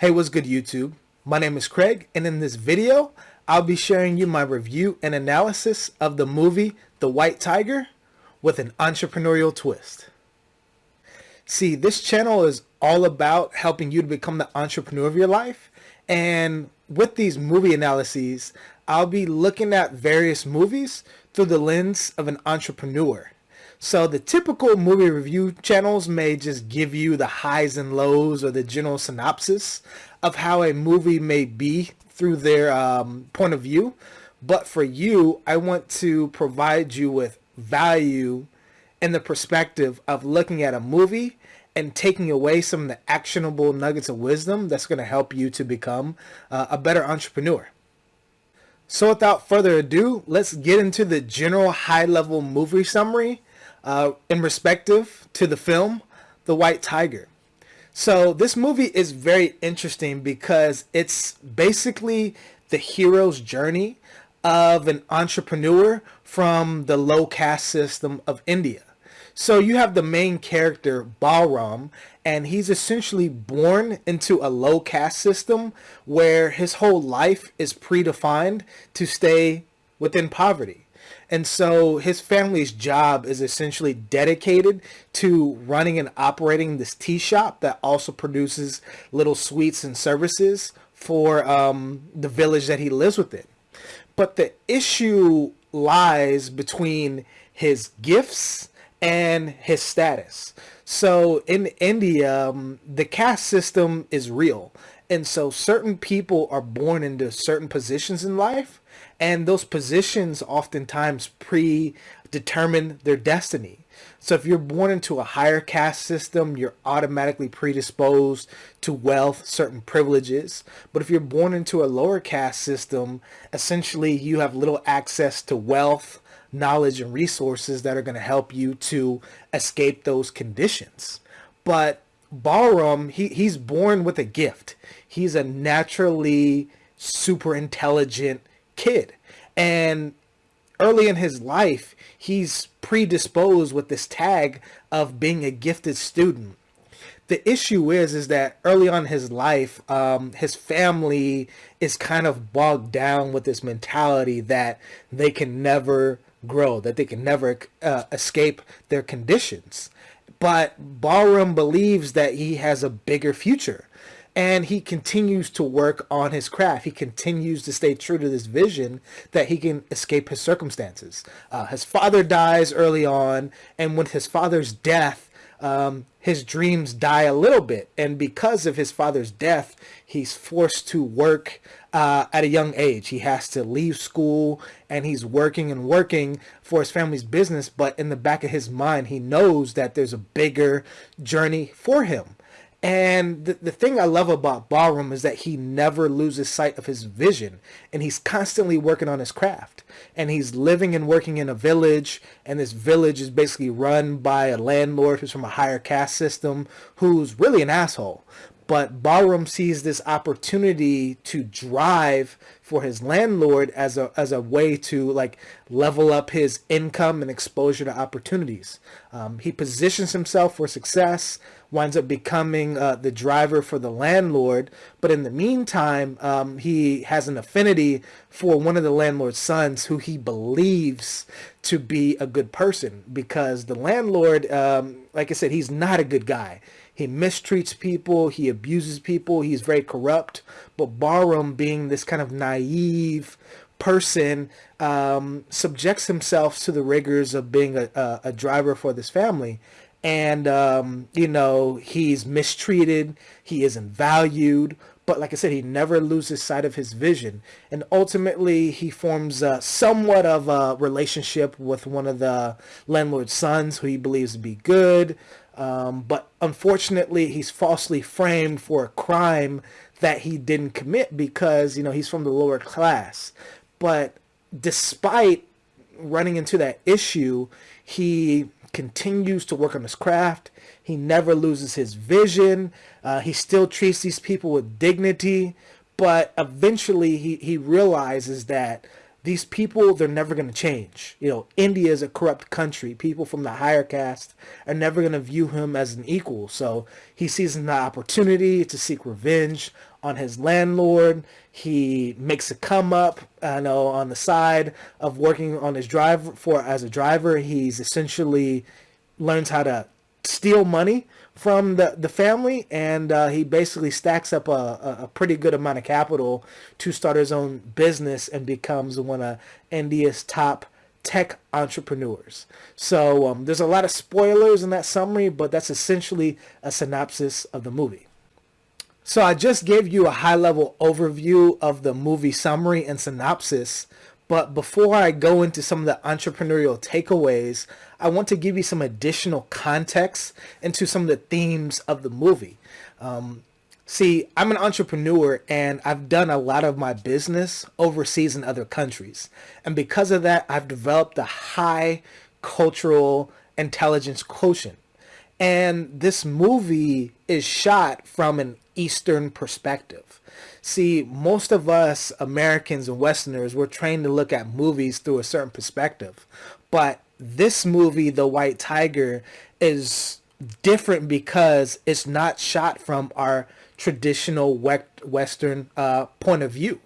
Hey, what's good YouTube? My name is Craig and in this video, I'll be sharing you my review and analysis of the movie The White Tiger with an entrepreneurial twist. See, this channel is all about helping you to become the entrepreneur of your life and with these movie analyses, I'll be looking at various movies through the lens of an entrepreneur. So the typical movie review channels may just give you the highs and lows or the general synopsis of how a movie may be through their um, point of view. But for you, I want to provide you with value in the perspective of looking at a movie and taking away some of the actionable nuggets of wisdom that's going to help you to become uh, a better entrepreneur. So without further ado, let's get into the general high level movie summary uh, in respective to the film, The White Tiger. So this movie is very interesting because it's basically the hero's journey of an entrepreneur from the low caste system of India. So you have the main character, Balram, and he's essentially born into a low caste system where his whole life is predefined to stay within poverty. And so his family's job is essentially dedicated to running and operating this tea shop that also produces little sweets and services for um, the village that he lives within. But the issue lies between his gifts and his status. So in India, um, the caste system is real. And so certain people are born into certain positions in life and those positions oftentimes predetermine their destiny. So if you're born into a higher caste system, you're automatically predisposed to wealth, certain privileges. But if you're born into a lower caste system, essentially you have little access to wealth, knowledge, and resources that are going to help you to escape those conditions. But Balram, he, he's born with a gift. He's a naturally super intelligent kid. And early in his life, he's predisposed with this tag of being a gifted student. The issue is, is that early on his life, um, his family is kind of bogged down with this mentality that they can never grow, that they can never uh, escape their conditions. But Balram believes that he has a bigger future and he continues to work on his craft. He continues to stay true to this vision that he can escape his circumstances. Uh, his father dies early on, and with his father's death, um, his dreams die a little bit. And because of his father's death, he's forced to work uh, at a young age. He has to leave school and he's working and working for his family's business. But in the back of his mind, he knows that there's a bigger journey for him. And the, the thing I love about Balram is that he never loses sight of his vision. And he's constantly working on his craft. And he's living and working in a village. And this village is basically run by a landlord who's from a higher caste system who's really an asshole but Balram sees this opportunity to drive for his landlord as a as a way to like level up his income and exposure to opportunities. Um, he positions himself for success, winds up becoming uh, the driver for the landlord, but in the meantime, um, he has an affinity for one of the landlord's sons who he believes to be a good person because the landlord, um, like I said, he's not a good guy. He mistreats people, he abuses people, he's very corrupt. But Balram, being this kind of naive person, um, subjects himself to the rigors of being a, a, a driver for this family. And, um, you know, he's mistreated, he isn't valued, but like I said, he never loses sight of his vision. And ultimately, he forms uh, somewhat of a relationship with one of the landlord's sons who he believes to be good. Um, but unfortunately, he's falsely framed for a crime that he didn't commit because, you know, he's from the lower class. But despite running into that issue, he continues to work on his craft. He never loses his vision. Uh, he still treats these people with dignity. But eventually, he, he realizes that these people they're never going to change. You know india is a corrupt country. People from the higher caste are never going to view him as an equal. So he sees an opportunity to seek revenge on his landlord. He makes a come up i know on the side of working on his drive for as a driver. He's essentially learns how to steal money from the, the family and uh, he basically stacks up a, a pretty good amount of capital to start his own business and becomes one of India's top tech entrepreneurs. So um, there's a lot of spoilers in that summary, but that's essentially a synopsis of the movie. So I just gave you a high level overview of the movie summary and synopsis, but before I go into some of the entrepreneurial takeaways, I want to give you some additional context into some of the themes of the movie. Um, see, I'm an entrepreneur and I've done a lot of my business overseas in other countries. And because of that, I've developed a high cultural intelligence quotient. And this movie is shot from an Eastern perspective. See, most of us Americans and Westerners, we're trained to look at movies through a certain perspective. But this movie, The White Tiger, is different because it's not shot from our traditional Western uh, point of view.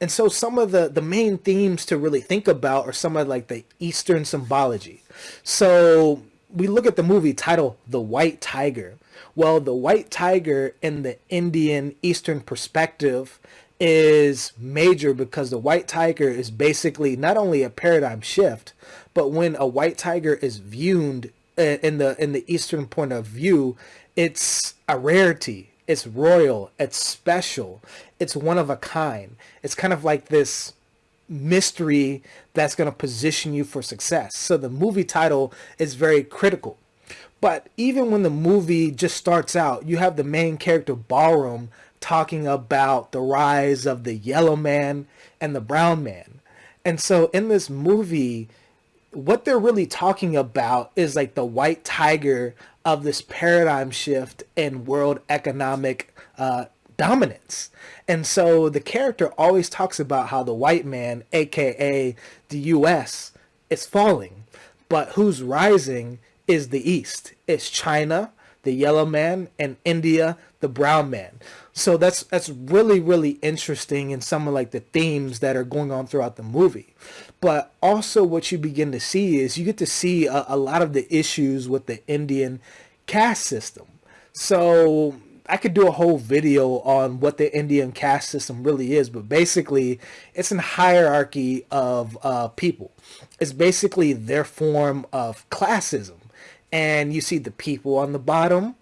And so some of the, the main themes to really think about are some of like the Eastern symbology. So we look at the movie title, The White Tiger. Well, the white tiger in the Indian Eastern perspective is major because the white tiger is basically not only a paradigm shift, but when a white tiger is viewed uh, in the in the Eastern point of view, it's a rarity. It's royal. It's special. It's one of a kind. It's kind of like this mystery that's going to position you for success. So the movie title is very critical. But even when the movie just starts out, you have the main character Balram talking about the rise of the yellow man and the brown man. And so in this movie, what they're really talking about is like the white tiger of this paradigm shift in world economic uh, dominance. And so the character always talks about how the white man, aka the US, is falling, but who's rising is the East. It's China, the yellow man, and India, the brown man. So that's that's really really interesting in some of like the themes that are going on throughout the movie. But also what you begin to see is you get to see a, a lot of the issues with the Indian caste system. So I could do a whole video on what the Indian caste system really is, but basically it's a hierarchy of uh, people. It's basically their form of classism and you see the people on the bottom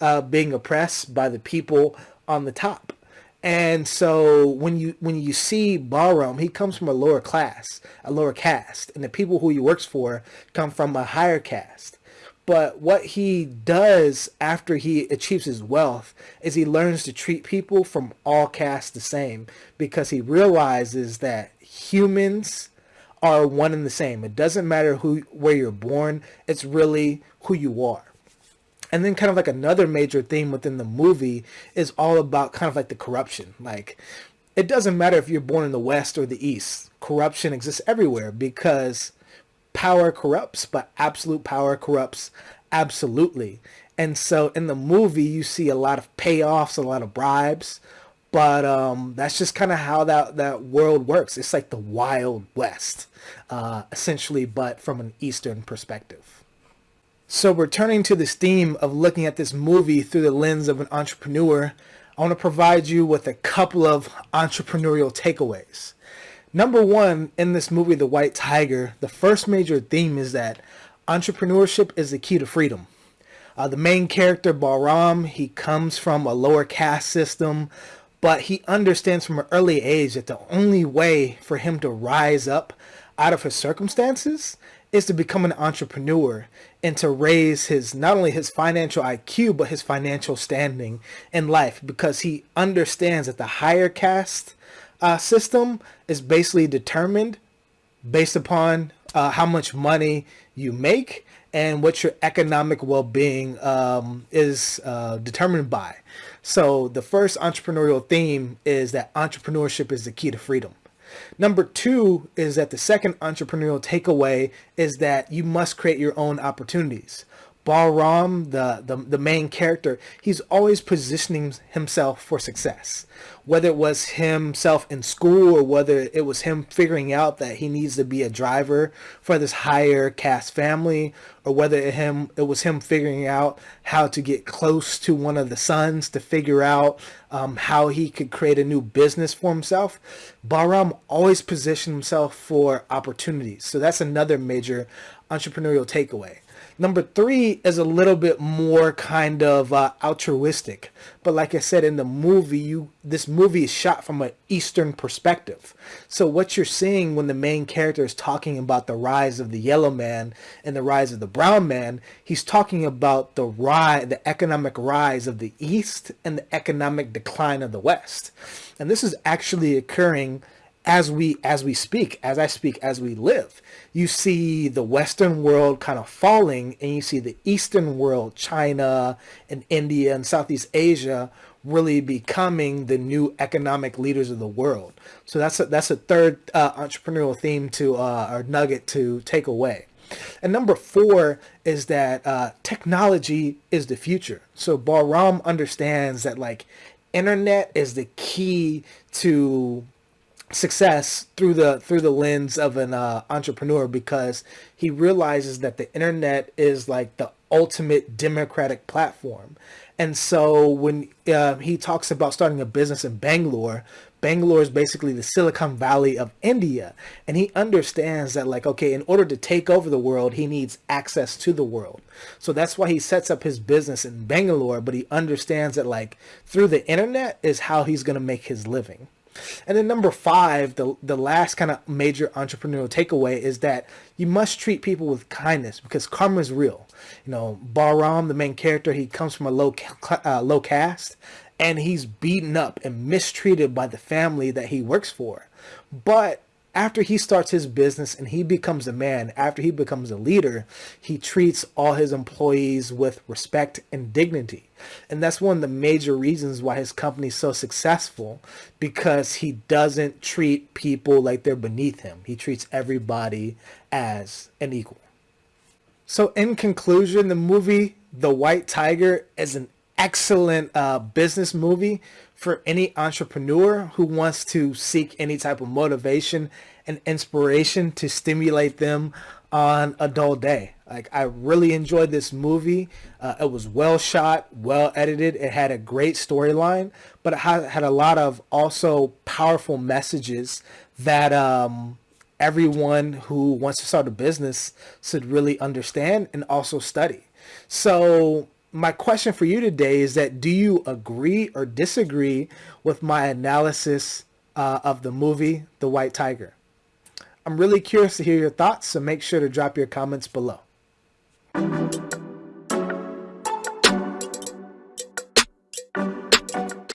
uh, being oppressed by the people on the top. And so when you when you see Balram, he comes from a lower class, a lower caste, and the people who he works for come from a higher caste. But what he does after he achieves his wealth is he learns to treat people from all castes the same because he realizes that humans are one and the same. It doesn't matter who where you're born. It's really who you are. And then kind of like another major theme within the movie is all about kind of like the corruption. Like it doesn't matter if you're born in the West or the East. Corruption exists everywhere because power corrupts, but absolute power corrupts absolutely. And so in the movie, you see a lot of payoffs, a lot of bribes, but um, that's just kind of how that, that world works. It's like the Wild West, uh, essentially, but from an Eastern perspective. So returning to this theme of looking at this movie through the lens of an entrepreneur, I want to provide you with a couple of entrepreneurial takeaways. Number one, in this movie, The White Tiger, the first major theme is that entrepreneurship is the key to freedom. Uh, the main character, Balram, he comes from a lower caste system but he understands from an early age that the only way for him to rise up out of his circumstances is to become an entrepreneur and to raise his not only his financial IQ but his financial standing in life because he understands that the higher caste uh, system is basically determined based upon uh, how much money you make and what your economic well-being um, is uh, determined by. So the first entrepreneurial theme is that entrepreneurship is the key to freedom. Number two is that the second entrepreneurial takeaway is that you must create your own opportunities. Balram, the, the, the main character, he's always positioning himself for success. Whether it was himself in school or whether it was him figuring out that he needs to be a driver for this higher caste family, or whether it, him, it was him figuring out how to get close to one of the sons to figure out um, how he could create a new business for himself. Balram always positioned himself for opportunities. So that's another major entrepreneurial takeaway. Number three is a little bit more kind of uh, altruistic, but like I said in the movie, you this movie is shot from an Eastern perspective. So what you're seeing when the main character is talking about the rise of the yellow man and the rise of the brown man, he's talking about the rise, the economic rise of the East and the economic decline of the West, and this is actually occurring as we as we speak as i speak as we live you see the western world kind of falling and you see the eastern world china and india and southeast asia really becoming the new economic leaders of the world so that's a, that's a third uh, entrepreneurial theme to uh, or nugget to take away and number four is that uh, technology is the future. So Balram understands that like internet is the key to success through the through the lens of an uh, entrepreneur because he realizes that the internet is like the ultimate democratic platform. And so when uh, he talks about starting a business in Bangalore Bangalore is basically the Silicon Valley of India. And he understands that like okay in order to take over the world he needs access to the world. So that's why he sets up his business in Bangalore but he understands that like through the internet is how he's going to make his living and then number five, the, the last kind of major entrepreneurial takeaway is that you must treat people with kindness because karma is real. You know, Balram, the main character, he comes from a low, uh, low caste and he's beaten up and mistreated by the family that he works for. But after he starts his business and he becomes a man, after he becomes a leader, he treats all his employees with respect and dignity. And that's one of the major reasons why his company is so successful because he doesn't treat people like they're beneath him. He treats everybody as an equal. So in conclusion, the movie The White Tiger is an excellent uh, business movie for any entrepreneur who wants to seek any type of motivation and inspiration to stimulate them on a dull day. Like I really enjoyed this movie. Uh, it was well shot, well edited. It had a great storyline, but it had a lot of also powerful messages that um, everyone who wants to start a business should really understand and also study. So my question for you today is that do you agree or disagree with my analysis uh, of the movie The White Tiger? I'm really curious to hear your thoughts, so make sure to drop your comments below.